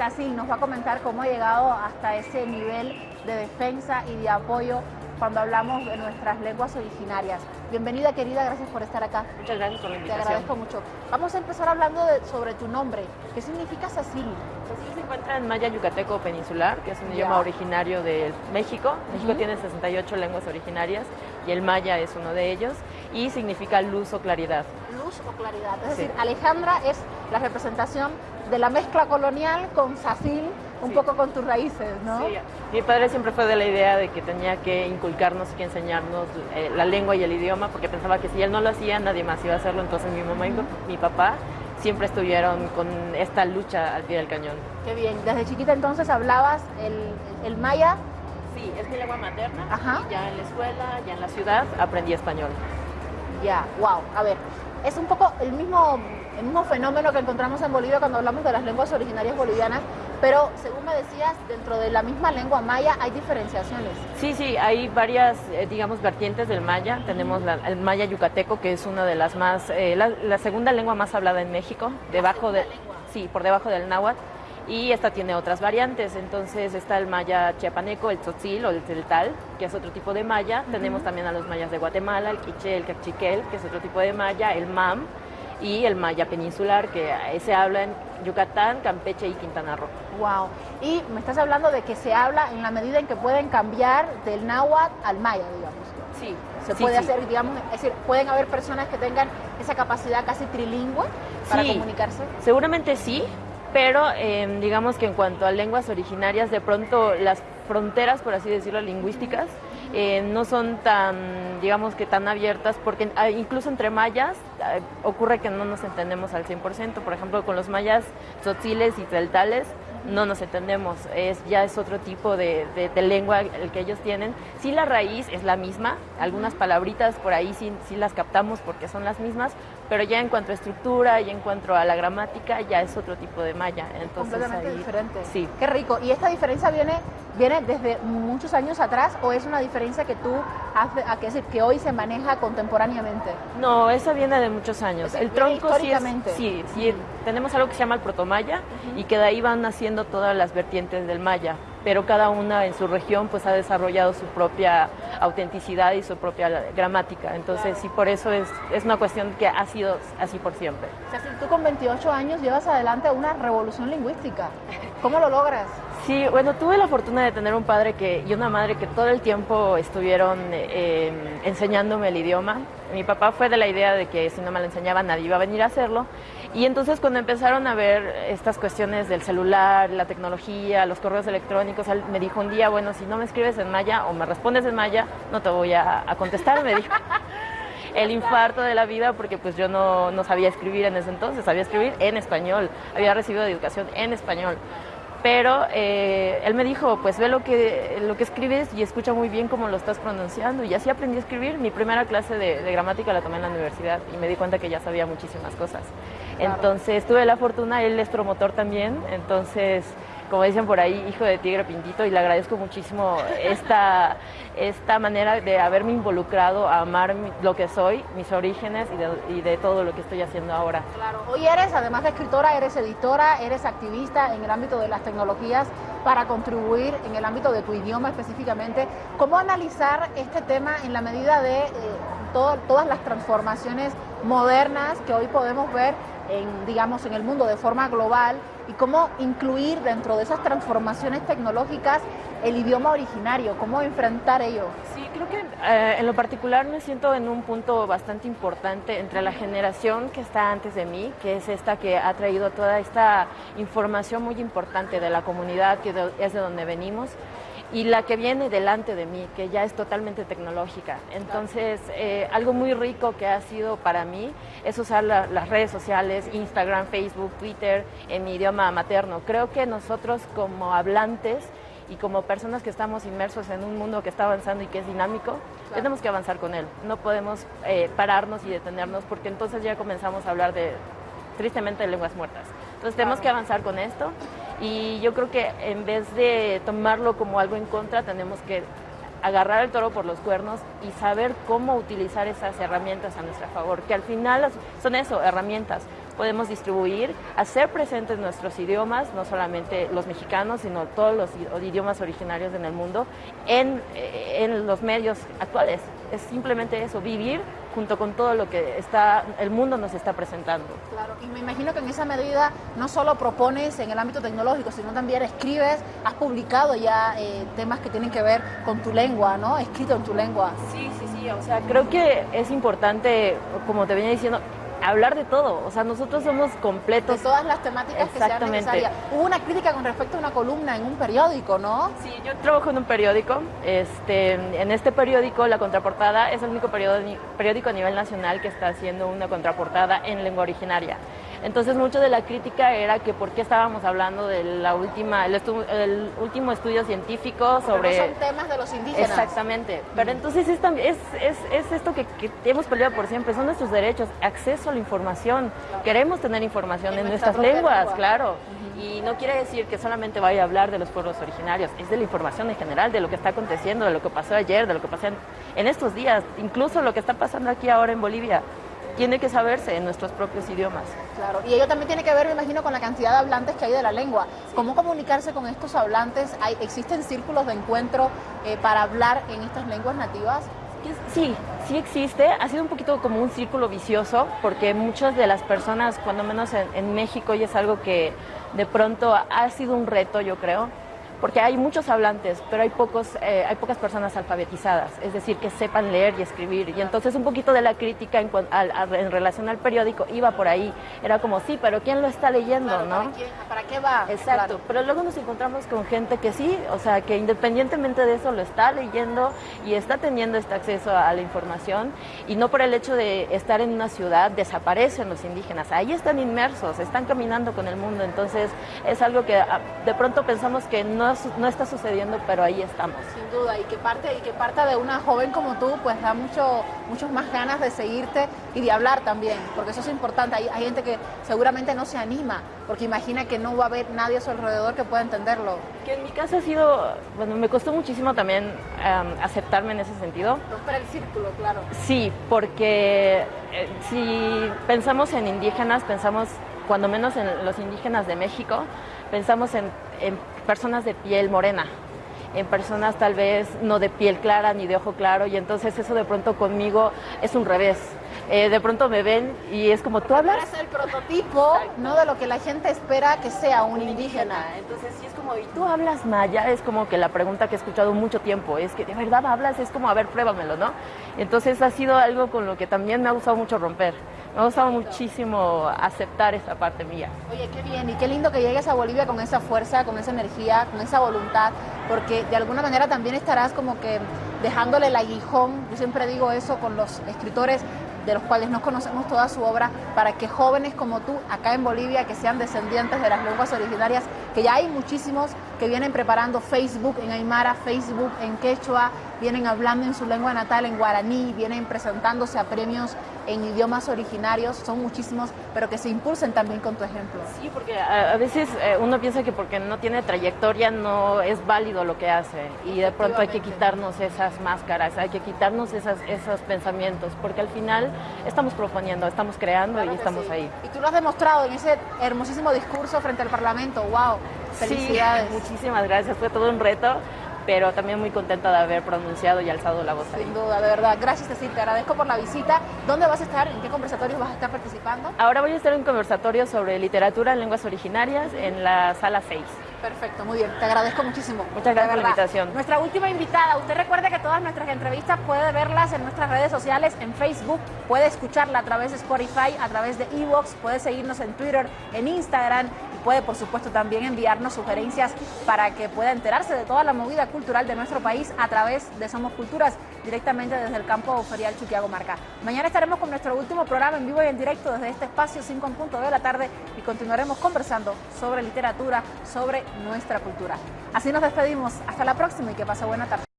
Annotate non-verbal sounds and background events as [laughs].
Cecil nos va a comentar cómo ha llegado hasta ese nivel de defensa y de apoyo cuando hablamos de nuestras lenguas originarias. Bienvenida querida, gracias por estar acá. Muchas gracias por la invitación. Te agradezco mucho. Vamos a empezar hablando sobre tu nombre. ¿Qué significa Cecil? Cecil se encuentra en maya yucateco peninsular, que es un idioma originario de México. México tiene 68 lenguas originarias y el maya es uno de ellos y significa luz o claridad. Luz o claridad. Es decir, Alejandra es la representación de la mezcla colonial con Sacil, un poco con tus raíces, ¿no? Sí. Mi padre siempre fue de la idea de que tenía que inculcarnos y que enseñarnos eh, la lengua y el idioma, porque pensaba que si él no lo hacía, nadie más iba a hacerlo. Entonces mi mamá y mi papá siempre estuvieron con esta lucha al pie del cañón. Qué bien. Desde chiquita entonces hablabas el, maya. Sí, es mi lengua materna. Ajá. ya en la escuela, ya en la ciudad, aprendí español. Ya, wow. A ver, es un poco el mismo el mismo fenómeno que encontramos en Bolivia cuando hablamos de las lenguas originarias bolivianas, pero según me decías, dentro de la misma lengua maya hay diferenciaciones. Sí, sí, hay varias, eh, digamos, vertientes del maya. Tenemos el maya yucateco, que es una de las más, eh, la, segunda lengua más hablada en México, debajo de, sí, por debajo del náhuatl. Y esta tiene otras variantes, entonces está el maya chiapaneco, el tzotzil o el celtal, que es otro tipo de maya, tenemos también a los mayas de Guatemala, el quiché, el cachiquel, que es otro tipo de maya, el mam, y el maya peninsular, que se habla en Yucatán, Campeche y Quintana Roo. Wow. Y me estás hablando de que se habla en la medida en que pueden cambiar del náhuatl al maya, digamos. Sí. Se puede hacer, digamos, es decir, pueden haber personas que tengan esa capacidad casi trilingüe para comunicarse. Seguramente sí, pero em, digamos que en cuanto a lenguas originarias, de pronto las fronteras, por así decirlo, lingüísticas, eh, no son tan, digamos que tan abiertas, porque ah, incluso entre mayas ah, ocurre que no nos entendemos al 100%, por ejemplo con los mayas tzotziles y tzeltales, no nos entendemos, es, ya es otro tipo de, lengua el que ellos tienen. Sí la raíz es la misma, algunas palabritas por ahí sí, sí, las captamos porque son las mismas, pero ya en cuanto a estructura y en cuanto a la gramática ya es otro tipo de maya. Entonces, Completamente diferente. Sí. Qué rico. ¿Y esta diferencia viene, viene desde muchos años atrás o es una diferencia que tú haces, a que, decir, que hoy se maneja contemporáneamente? No, esa viene de muchos años. el tronco sí, sí, sí, tenemos algo que se llama el protomaya y que de ahí van naciendo todas las vertientes del maya pero cada una en su región pues ha desarrollado su propia autenticidad y su propia gramática. Entonces sí, por eso es, es una cuestión que ha sido así por siempre. O sea, si tú con 28 años llevas adelante una revolución lingüística, ¿cómo lo logras? Sí, bueno, tuve la fortuna de tener un padre que, y una madre que todo el tiempo estuvieron eh, enseñándome el idioma. Mi papá fue de la idea de que si no me lo enseñaba nadie iba a venir a hacerlo. Y entonces cuando empezaron a ver estas cuestiones del celular, la tecnología, los correos electrónicos, él me dijo un día, bueno, si no me escribes en maya o me respondes en maya, no te voy a, contestar, me dijo. [laughs] el infarto de la vida porque pues yo no, no sabía escribir en ese entonces, sabía escribir en español, había recibido educación en español pero eh, él me dijo, pues ve lo que, lo que escribes y escucha muy bien cómo lo estás pronunciando. Y así aprendí a escribir. Mi primera clase de, de gramática la tomé en la universidad y me di cuenta que ya sabía muchísimas cosas. Entonces tuve la fortuna, él es promotor también, entonces como dicen por ahí, hijo de tigre pintito, y le agradezco muchísimo esta, [laughs] esta manera de haberme involucrado a amar lo que soy, mis orígenes y de, y de, todo lo que estoy haciendo ahora. Claro, hoy eres, además de escritora, eres editora, eres activista en el ámbito de las tecnologías para contribuir en el ámbito de tu idioma específicamente. ¿Cómo analizar este tema en la medida de eh, todas las transformaciones modernas que hoy podemos ver en, digamos, en el mundo de forma global y cómo incluir dentro de esas transformaciones tecnológicas el idioma originario, cómo enfrentar ello. Sí, creo que eh, en lo particular me siento en un punto bastante importante entre la generación que está antes de mí, que es esta que ha traído toda esta información muy importante de la comunidad, que es de donde venimos, y la que viene delante de mí, que ya es totalmente tecnológica. Entonces, eh, algo muy rico que ha sido para mí es usar las redes sociales, Instagram, Facebook, Twitter, en mi idioma materno. Creo que nosotros como hablantes y como personas que estamos inmersos en un mundo que está avanzando y que es dinámico, tenemos que avanzar con él. No podemos eh, pararnos y detenernos porque entonces ya comenzamos a hablar de, tristemente, de lenguas muertas. Entonces tenemos que avanzar con esto y yo creo que en vez de tomarlo como algo en contra, tenemos que agarrar el toro por los cuernos y saber cómo utilizar esas herramientas a nuestro favor, que al final son eso, herramientas. podemos distribuir, hacer presentes nuestros idiomas, no solamente los mexicanos, sino todos los idiomas originarios en el mundo, en, eh, en los medios actuales. Es simplemente eso, vivir junto con todo lo que está, el mundo nos está presentando. Claro, y me imagino que en esa medida no solo propones en el ámbito tecnológico, sino también escribes, has publicado ya eh, temas que tienen que ver con tu lengua, ¿no? Escrito en tu lengua. Sí, sí, sí, o sea, creo que es importante, como te venía diciendo, hablar de todo. O sea, nosotros somos completos. De todas las temáticas que sean necesarias. Hubo una crítica con respecto a una columna en un periódico, ¿no? Sí, yo trabajo en un periódico. Este, en este periódico, la contraportada es el único periódico a nivel nacional que está haciendo una contraportada en lengua originaria. Entonces, mucho de la crítica era que por qué estábamos hablando de la última, el, último estudio científico sobre... son temas de los indígenas. Exactamente. Pero entonces es, es, es, es esto que, que, hemos peleado por siempre, son nuestros derechos, acceso la información. Queremos tener información en, nuestras lenguas, claro. Y no quiere decir que solamente vaya a hablar de los pueblos originarios, es de la información en general, de lo que está aconteciendo, de lo que pasó ayer, de lo que pasó en estos días, incluso lo que está pasando aquí ahora en Bolivia tiene que saberse en nuestros propios idiomas. Claro, y ello también tiene que ver, me imagino, con la cantidad de hablantes que hay de la lengua. ¿Cómo comunicarse con estos hablantes? ¿Hay, ¿Existen círculos de encuentro eh, para hablar en estas lenguas nativas? Sí, sí existe. Ha sido un poquito como un círculo vicioso, porque muchas de las personas, cuando menos en, en México, y es algo que de pronto ha sido un reto, yo creo, porque hay muchos hablantes, pero hay, pocos, eh, hay pocas personas alfabetizadas, es decir, que sepan leer y escribir. Y entonces un poquito de la crítica en, en relación al periódico iba por ahí. Era como, sí, pero ¿quién lo está leyendo? ¿no? ¿para, qué va? Exacto, pero luego nos encontramos con gente que sí, o sea, que independientemente de eso lo está leyendo y está teniendo este acceso a la información y no por el hecho de estar en una ciudad desaparecen los indígenas, ahí están inmersos, están caminando con el mundo, entonces es algo que ah, de pronto pensamos que no no, está sucediendo, pero ahí estamos. Sin duda, y que parte, y que parte de una joven como tú, pues da mucho, muchos más ganas de seguirte y de hablar también, porque eso es importante. Hay, hay gente que seguramente no se anima, porque imagina que no va a haber nadie a su alrededor que pueda entenderlo. Que en mi caso ha sido, bueno, me costó muchísimo también aceptarme en ese sentido. Romper el círculo, claro. Sí, porque eh, si pensamos en indígenas, pensamos cuando menos en los indígenas de México, pensamos en, personas de piel morena, en personas tal vez no de piel clara ni de ojo claro, y entonces eso de pronto conmigo es un revés. Eh, de pronto me ven y es como tú hablas. Es el prototipo, ¿no? De lo que la gente espera que sea un indígena. Entonces, sí es como, ¿y tú hablas maya? Es como que la pregunta que he escuchado mucho tiempo es que de verdad hablas, es como, a ver, pruébamelo, ¿no? Entonces, ha sido algo con lo que también me ha gustado mucho romper. Me ha gustado muchísimo aceptar esa parte mía. Oye, qué bien y qué lindo que llegues a Bolivia con esa fuerza, con esa energía, con esa voluntad, porque de alguna manera también estarás como que dejándole el aguijón, yo siempre digo eso con los escritores, de los cuales no conocemos toda su obra, para que jóvenes como tú, acá en Bolivia, que sean descendientes de las lenguas originarias, que ya hay muchísimos que vienen preparando Facebook en Aymara, Facebook en Quechua, vienen hablando en su lengua natal, en guaraní, vienen presentándose a premios en idiomas originarios, son muchísimos, pero que se impulsen también con tu ejemplo. Sí, porque a, veces eh, uno piensa que porque no tiene trayectoria no es válido lo que hace y de pronto hay que quitarnos esas máscaras, hay que quitarnos esas, esos pensamientos, porque al final estamos proponiendo, estamos creando y estamos ahí. Y tú lo has demostrado en ese hermosísimo discurso frente al Parlamento, wow, felicidades. Sí, [laughs] muchísimas gracias, fue todo un reto pero también muy contenta de haber pronunciado y alzado la voz ahí. Sin duda, de verdad. Gracias, Cecil, te agradezco por la visita. ¿Dónde vas a estar? ¿En qué conversatorios vas a estar participando? Ahora voy a estar en un conversatorio sobre literatura en lenguas originarias en la sala 6. Perfecto, muy bien. Te agradezco muchísimo. Muchas gracias por la invitación. Nuestra última invitada. Usted recuerde que todas nuestras entrevistas puede verlas en nuestras redes sociales, en Facebook, puede escucharla a través de Spotify, a través de Evox, puede seguirnos en Twitter, en Instagram puede por supuesto también enviarnos sugerencias para que pueda enterarse de toda la movida cultural de nuestro país a través de Somos Culturas, directamente desde el campo ferial Chuquiago Marca. Mañana estaremos con nuestro último programa en vivo y en directo desde este espacio 5 en punto de la tarde y continuaremos conversando sobre literatura, sobre nuestra cultura. Así nos despedimos, hasta la próxima y que pase buena tarde.